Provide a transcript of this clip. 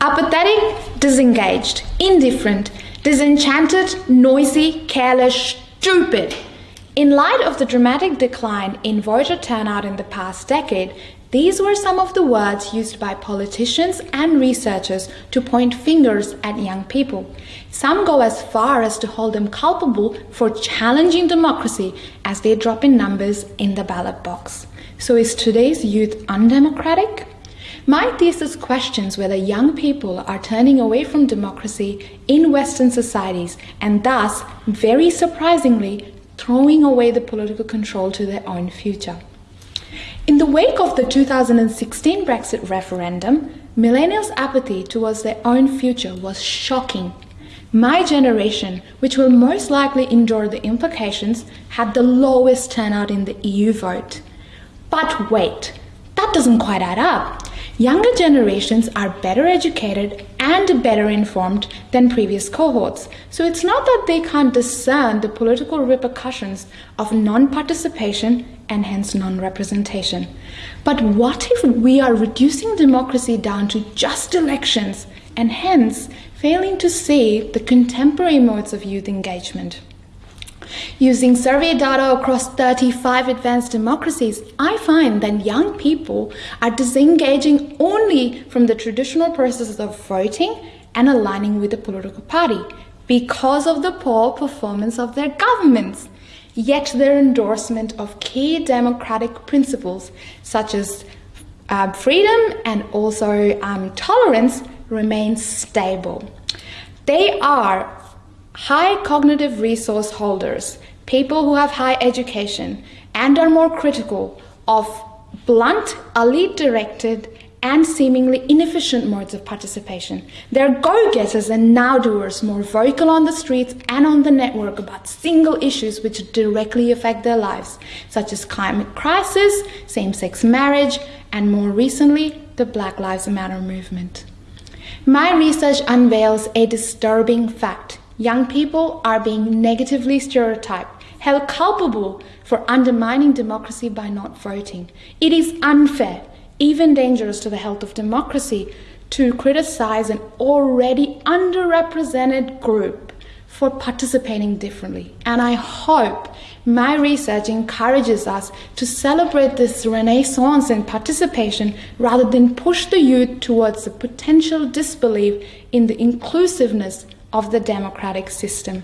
apathetic, disengaged, indifferent, disenchanted, noisy, careless, stupid. In light of the dramatic decline in voter turnout in the past decade, these were some of the words used by politicians and researchers to point fingers at young people. Some go as far as to hold them culpable for challenging democracy as they drop in numbers in the ballot box. So is today's youth undemocratic? My thesis questions whether young people are turning away from democracy in Western societies and thus, very surprisingly, throwing away the political control to their own future. In the wake of the 2016 Brexit referendum, millennials' apathy towards their own future was shocking. My generation, which will most likely endure the implications, had the lowest turnout in the EU vote. But wait, that doesn't quite add up. Younger generations are better educated and better informed than previous cohorts, so it's not that they can't discern the political repercussions of non-participation and hence non-representation. But what if we are reducing democracy down to just elections and hence failing to see the contemporary modes of youth engagement? Using survey data across 35 advanced democracies, I find that young people are disengaging only from the traditional processes of voting and aligning with the political party because of the poor performance of their governments. Yet their endorsement of key democratic principles such as uh, freedom and also um, tolerance remains stable. They are high cognitive resource holders, people who have high education and are more critical of blunt, elite directed, and seemingly inefficient modes of participation. They're go getters and now doers, more vocal on the streets and on the network about single issues which directly affect their lives, such as climate crisis, same sex marriage, and more recently, the Black Lives Matter movement. My research unveils a disturbing fact young people are being negatively stereotyped, held culpable for undermining democracy by not voting. It is unfair, even dangerous to the health of democracy, to criticize an already underrepresented group for participating differently. And I hope my research encourages us to celebrate this renaissance in participation rather than push the youth towards the potential disbelief in the inclusiveness of the democratic system.